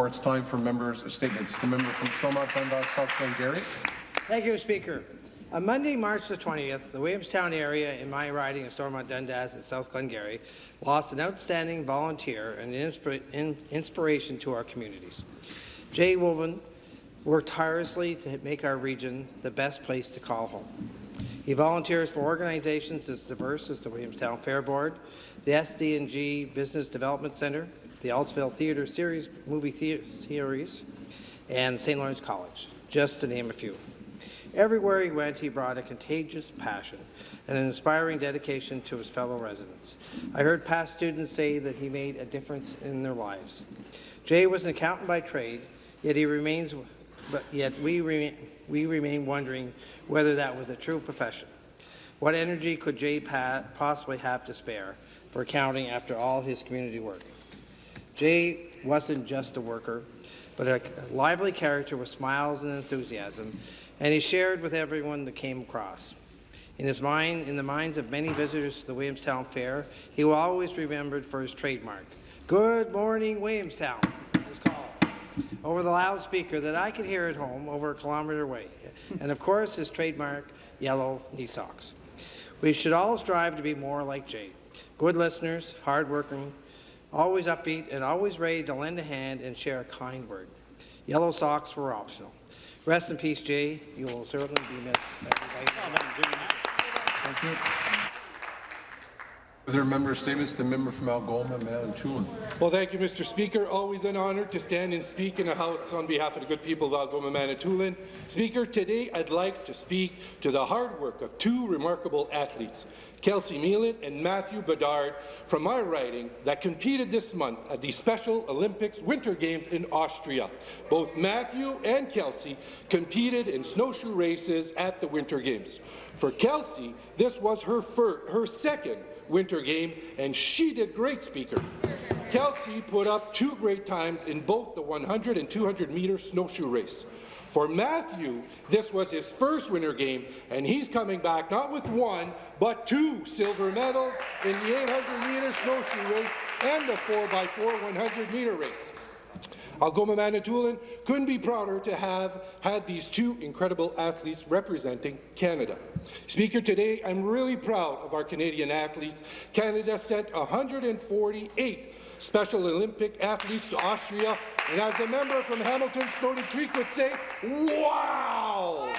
It's time for members' statements. The member from Stormont, Dundas, South Glengarry. Thank you, Speaker. On Monday, March the 20th, the Williamstown area in my riding of Stormont Dundas and South Glengarry lost an outstanding volunteer and inspira in inspiration to our communities. Jay Woven worked tirelessly to make our region the best place to call home. He volunteers for organizations as diverse as the Williamstown Fair Board, the SD&G Business Development Centre, the Altsville Theatre Series movie theater series, and St. Lawrence College, just to name a few. Everywhere he went, he brought a contagious passion and an inspiring dedication to his fellow residents. I heard past students say that he made a difference in their lives. Jay was an accountant by trade, yet he remains, but yet we, re we remain wondering whether that was a true profession. What energy could Jay possibly have to spare for accounting after all his community work? Jay wasn't just a worker, but a lively character with smiles and enthusiasm, and he shared with everyone that came across. In his mind, in the minds of many visitors to the Williamstown Fair, he will always be remembered for his trademark. Good morning, Williamstown, his call, over the loudspeaker that I could hear at home over a kilometre away. And of course, his trademark, yellow knee socks. We should all strive to be more like Jay. Good listeners, hard-working, always upbeat and always ready to lend a hand and share a kind word. Yellow socks were optional. Rest in peace, Jay. You will certainly be missed. Thank you. Are there member statements? The member from Algoma, Manitoulin. Well, thank you, Mr. Speaker. Always an honour to stand and speak in the House on behalf of the good people of Algoma, Manitoulin. Speaker, today I'd like to speak to the hard work of two remarkable athletes, Kelsey Meelan and Matthew Bedard from my riding that competed this month at the Special Olympics Winter Games in Austria. Both Matthew and Kelsey competed in snowshoe races at the Winter Games. For Kelsey, this was her, her second Winter Game, and she did great, Speaker. Kelsey put up two great times in both the 100 and 200 meter snowshoe race. For Matthew, this was his first winter game, and he's coming back not with one, but two silver medals in the 800-meter snowshoe race and the 4x4 100-meter race. Algoma Manitoulin couldn't be prouder to have had these two incredible athletes representing Canada. Speaker, today I'm really proud of our Canadian athletes. Canada sent 148 Special Olympic athletes to Austria, and as a member from Hamilton Stoney Creek would say, wow!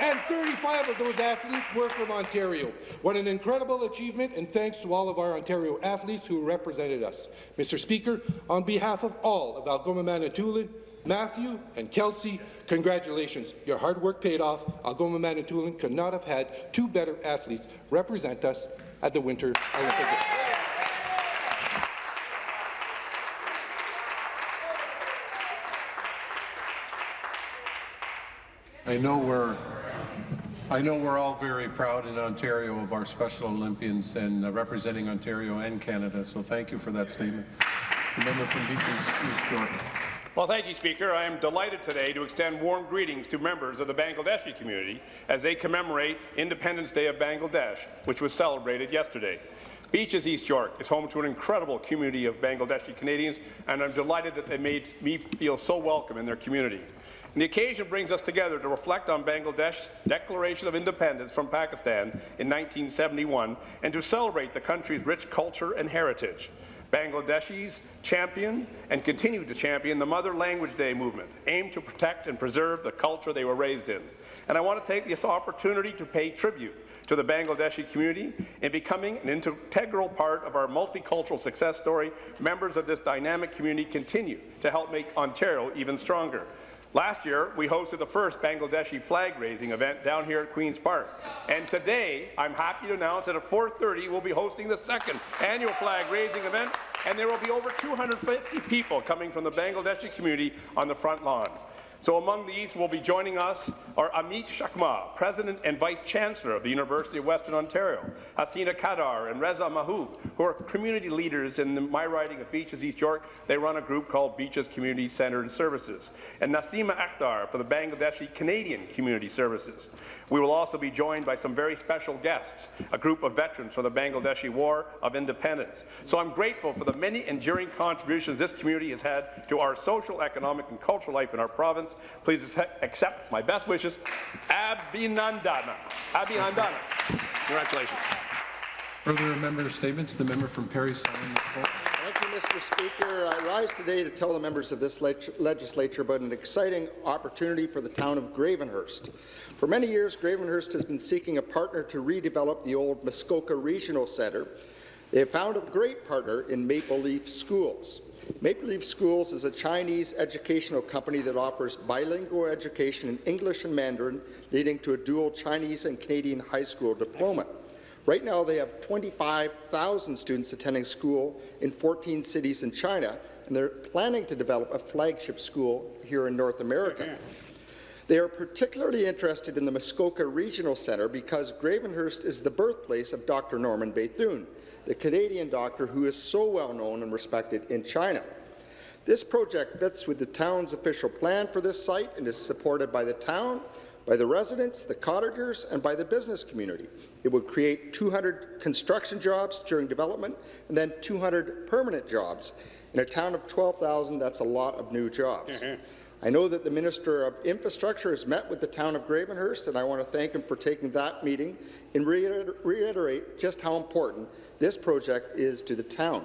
And 35 of those athletes were from Ontario. What an incredible achievement, and thanks to all of our Ontario athletes who represented us. Mr. Speaker, on behalf of all of Algoma Manitoulin, Matthew and Kelsey, congratulations. Your hard work paid off. Algoma Manitoulin could not have had two better athletes represent us at the Winter Olympic Games. I know we're I know we're all very proud in Ontario of our Special Olympians and uh, representing Ontario and Canada, so thank you for that statement. The member from Beaches East York. Well, thank you, Speaker. I am delighted today to extend warm greetings to members of the Bangladeshi community as they commemorate Independence Day of Bangladesh, which was celebrated yesterday. Beaches East York is home to an incredible community of Bangladeshi Canadians, and I'm delighted that they made me feel so welcome in their community. And the occasion brings us together to reflect on Bangladesh's declaration of independence from Pakistan in 1971 and to celebrate the country's rich culture and heritage. Bangladeshis champion and continue to champion the Mother Language Day movement, aimed to protect and preserve the culture they were raised in. And I want to take this opportunity to pay tribute to the Bangladeshi community in becoming an integral part of our multicultural success story. Members of this dynamic community continue to help make Ontario even stronger. Last year, we hosted the first Bangladeshi flag-raising event down here at Queen's Park. And today, I'm happy to announce that at 4.30, we'll be hosting the second annual flag-raising event, and there will be over 250 people coming from the Bangladeshi community on the front lawn. So among these will be joining us are Amit Chakma, President and Vice Chancellor of the University of Western Ontario, Hasina Kadar and Reza Mahoub, who are community leaders in the, my riding of Beaches East York. They run a group called Beaches Community Centre and Services. And Nasima Akhtar for the Bangladeshi Canadian Community Services. We will also be joined by some very special guests, a group of veterans from the Bangladeshi War of Independence. So I'm grateful for the many enduring contributions this community has had to our social, economic, and cultural life in our province. Please accept my best wishes. Abhinandana. Abhinandana. Congratulations. Further member statements. The member from Parry Sound. Thank you, Mr. Speaker. I rise today to tell the members of this leg legislature about an exciting opportunity for the town of Gravenhurst. For many years, Gravenhurst has been seeking a partner to redevelop the old Muskoka Regional Centre. They have found a great partner in Maple Leaf Schools. Maple Leaf Schools is a Chinese educational company that offers bilingual education in English and Mandarin, leading to a dual Chinese and Canadian high school diploma. Right now, they have 25,000 students attending school in 14 cities in China, and they're planning to develop a flagship school here in North America. They are particularly interested in the Muskoka Regional Centre because Gravenhurst is the birthplace of Dr. Norman Bethune, the Canadian doctor who is so well known and respected in China. This project fits with the town's official plan for this site and is supported by the town, by the residents, the cottagers, and by the business community. It would create 200 construction jobs during development and then 200 permanent jobs. In a town of 12,000, that's a lot of new jobs. Mm-hmm. I know that the Minister of Infrastructure has met with the town of Gravenhurst, and I want to thank him for taking that meeting and reiterate just how important this project is to the town.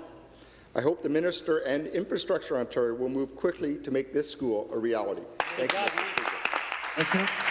I hope the Minister and Infrastructure Ontario will move quickly to make this school a reality. Thank you, Thank you.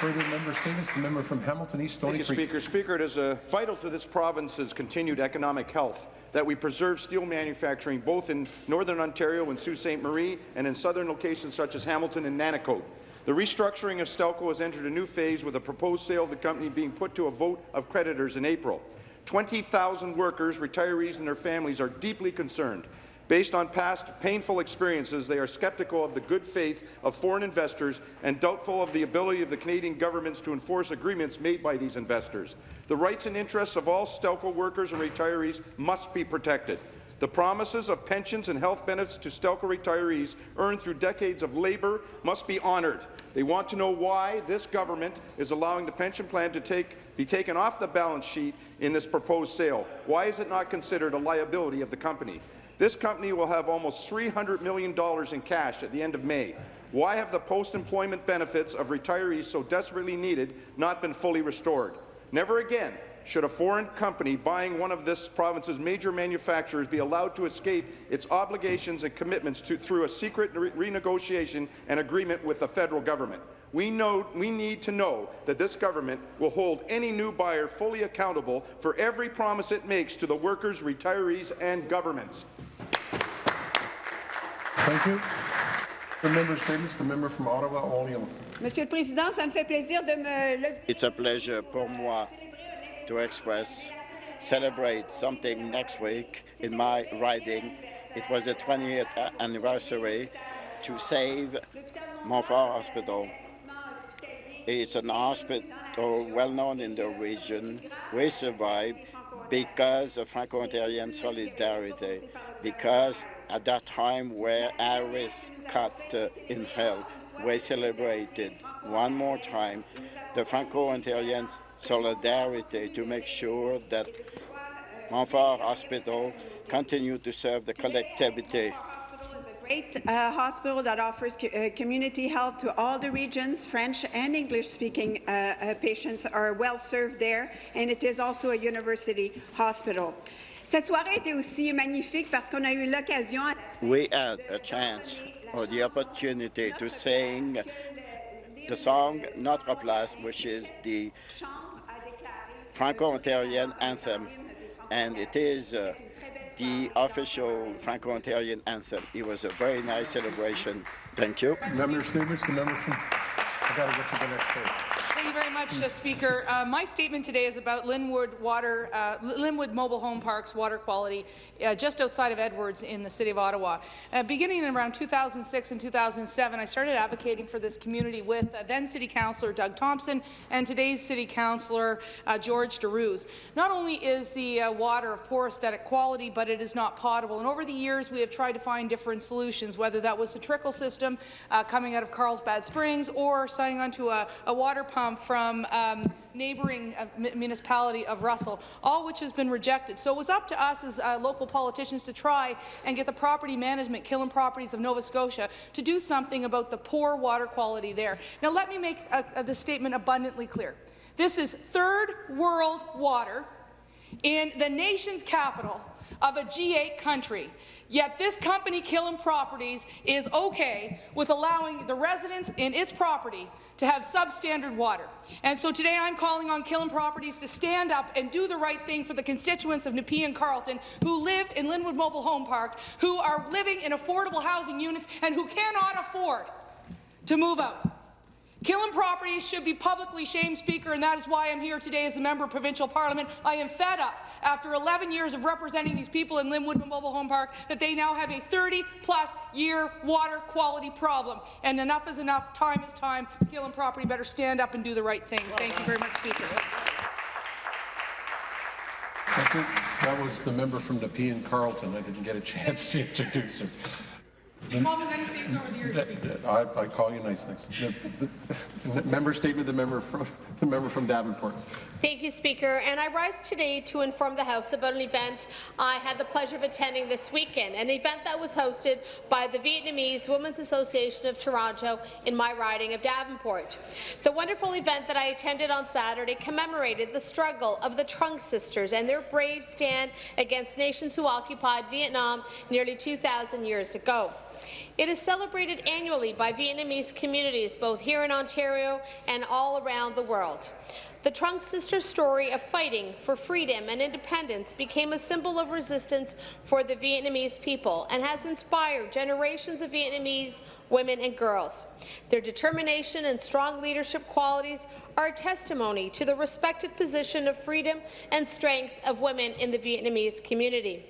Further member statements. The member from Hamilton East Stoney Thank you, Creek. Speaker. Speaker, it is uh, vital to this province's continued economic health that we preserve steel manufacturing both in Northern Ontario and Sault Ste. Marie and in southern locations such as Hamilton and Nanticoke. The restructuring of Stelco has entered a new phase with a proposed sale of the company being put to a vote of creditors in April. 20,000 workers, retirees and their families are deeply concerned. Based on past painful experiences, they are skeptical of the good faith of foreign investors and doubtful of the ability of the Canadian governments to enforce agreements made by these investors. The rights and interests of all Stelco workers and retirees must be protected. The promises of pensions and health benefits to Stelco retirees earned through decades of labour must be honoured. They want to know why this government is allowing the pension plan to take, be taken off the balance sheet in this proposed sale. Why is it not considered a liability of the company? This company will have almost $300 million in cash at the end of May. Why have the post-employment benefits of retirees so desperately needed not been fully restored? Never again should a foreign company buying one of this province's major manufacturers be allowed to escape its obligations and commitments to, through a secret re renegotiation and agreement with the federal government. We, know, we need to know that this government will hold any new buyer fully accountable for every promise it makes to the workers, retirees and governments. Thank you. The member statements. The member from Ottawa, Orléans. Monsieur le Président, ça me fait plaisir de me lever. It's a pleasure pour moi to express, celebrate something next week in my riding. It was the 20th anniversary to save Montfort Hospital. It's an hospital well known in the region. We survived because of Franco-Ontarian solidarity, because at that time where Harris cut uh, in hell, we celebrated one more time the Franco-Ontarian solidarity to make sure that Montfort Hospital continue to serve the collectivity. Great uh, hospital that offers co uh, community health to all the regions. French and English-speaking uh, uh, patients are well served there, and it is also a university hospital. Cette soirée était aussi magnifique parce qu'on a eu l'occasion. We had a chance or the opportunity to sing the song Notre Place, which is the Franco-Ontarian anthem, and it is uh, the official Franco-Ontarian anthem. It was a very nice celebration. Thank you. Member statements. The member from. I got to get to the next page. Thank you very much, uh, Speaker. Uh, my statement today is about Linwood Water, uh, Linwood Mobile Home Park's water quality uh, just outside of Edwards in the City of Ottawa. Uh, beginning in around 2006 and 2007, I started advocating for this community with uh, then City Councillor Doug Thompson and today's City Councillor George Darouze. Not only is the water of poor aesthetic quality, but it is not potable. And over the years, we have tried to find different solutions, whether that was a trickle system coming out of Carlsbad Springs or signing onto a, a water pump from, um, neighbouring uh, municipality of Russell, all which has been rejected. So it was up to us as uh, local politicians to try and get the property management, Killam Properties of Nova Scotia, to do something about the poor water quality there. Now let me make uh, uh, the statement abundantly clear. This is third world water in the nation's capital of a G8 country. Yet this company, Killam Properties, is okay with allowing the residents in its property to have substandard water. And so today I'm calling on Killam Properties to stand up and do the right thing for the constituents of Nepean Carleton who live in Linwood Mobile Home Park, who are living in affordable housing units and who cannot afford to move out. Killam Properties should be publicly shamed, Speaker, and that is why I'm here today as a member of provincial parliament. I am fed up, after 11 years of representing these people in Linwood Mobile Home Park, that they now have a 30-plus year water quality problem. And enough is enough. Time is time. Killam Property better stand up and do the right thing. Thank you very much, Speaker. That was the member from Nepean Carleton. I didn't get a chance to introduce her. You call me many things over the years, Speaker. I, I call you nice things. The, the, the member statement, the member from the member from Davenport. Thank you, Speaker. And I rise today to inform the House about an event I had the pleasure of attending this weekend, an event that was hosted by the Vietnamese Women's Association of Toronto in my riding of Davenport. The wonderful event that I attended on Saturday commemorated the struggle of the Trung sisters and their brave stand against nations who occupied Vietnam nearly 2,000 years ago. It is celebrated annually by Vietnamese communities both here in Ontario and all around the world. The Trung Sisters' story of fighting for freedom and independence became a symbol of resistance for the Vietnamese people and has inspired generations of Vietnamese women and girls. Their determination and strong leadership qualities are a testimony to the respected position of freedom and strength of women in the Vietnamese community.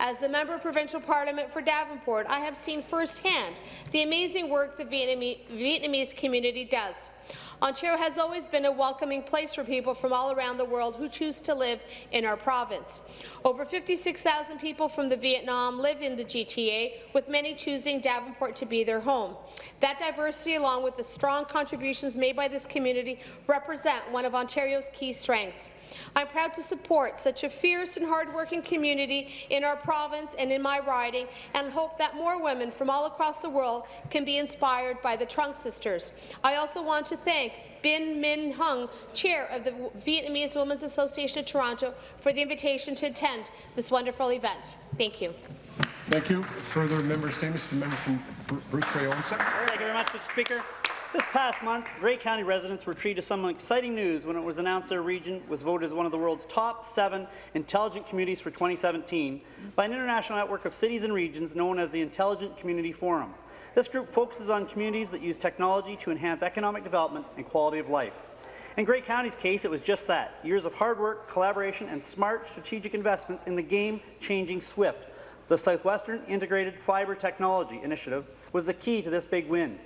As the Member of Provincial Parliament for Davenport, I have seen firsthand the amazing work the Vietnamese community does. Ontario has always been a welcoming place for people from all around the world who choose to live in our province. Over 56,000 people from the Vietnam live in the GTA, with many choosing Davenport to be their home. That diversity, along with the strong contributions made by this community, represent one of Ontario's key strengths. I'm proud to support such a fierce and hardworking community in our province and in my riding, and hope that more women from all across the world can be inspired by the Trung Sisters. I also want to thank Bin Min Hung, Chair of the Vietnamese Women's Association of Toronto, for the invitation to attend this wonderful event. Thank you. Thank you. Further member statements. The member from Bruce Grey Owen Sound. Thank you very much, Mr. Speaker. This past month, Grey County residents were treated to some exciting news when it was announced their region was voted as one of the world's top seven intelligent communities for 2017 by an international network of cities and regions known as the Intelligent Community Forum. This group focuses on communities that use technology to enhance economic development and quality of life. In Grey County's case, it was just that, years of hard work, collaboration, and smart strategic investments in the game-changing SWIFT, the Southwestern Integrated Fibre Technology Initiative, was the key to this big win.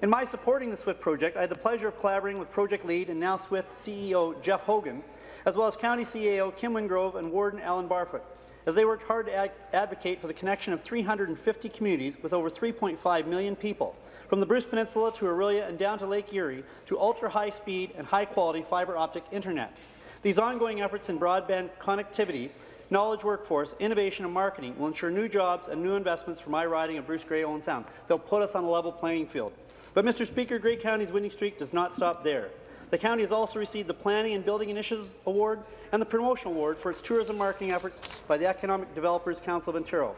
In my supporting the SWIFT project, I had the pleasure of collaborating with project lead and now SWIFT CEO Jeff Hogan, as well as County CAO Kim Wingrove and Warden Alan Barfoot, as they worked hard to ad advocate for the connection of 350 communities with over 3.5 million people, from the Bruce Peninsula to Orillia and down to Lake Erie, to ultra-high-speed and high-quality fibre optic internet. These ongoing efforts in broadband connectivity knowledge workforce, innovation and marketing will ensure new jobs and new investments for my riding of Bruce Grey Owen Sound. They'll put us on a level playing field. But, Mr. Speaker, Grey County's winning streak does not stop there. The county has also received the Planning and Building Initiatives Award and the Promotion Award for its tourism marketing efforts by the Economic Developers Council of Ontario.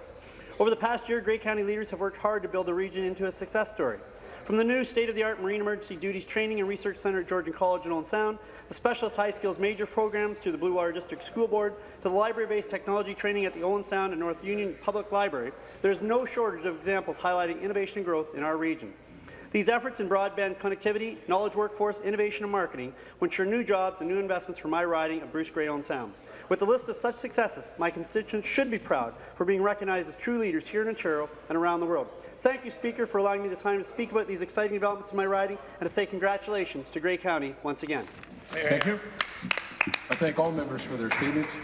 Over the past year, Grey County leaders have worked hard to build the region into a success story. From the new state-of-the-art Marine Emergency Duties Training and Research Centre at Georgian College in Owen Sound, the Specialist High Skills Major Program through the Bluewater District School Board, to the library-based technology training at the Owen Sound and North Union Public Library, there is no shortage of examples highlighting innovation and growth in our region. These efforts in broadband connectivity, knowledge workforce, innovation and marketing will ensure new jobs and new investments for my riding of Bruce Grey Owen Sound. With the list of such successes, my constituents should be proud for being recognized as true leaders here in Ontario and around the world. Thank you, Speaker, for allowing me the time to speak about these exciting developments in my riding and to say congratulations to Grey County once again. Thank you. I thank all members for their statements.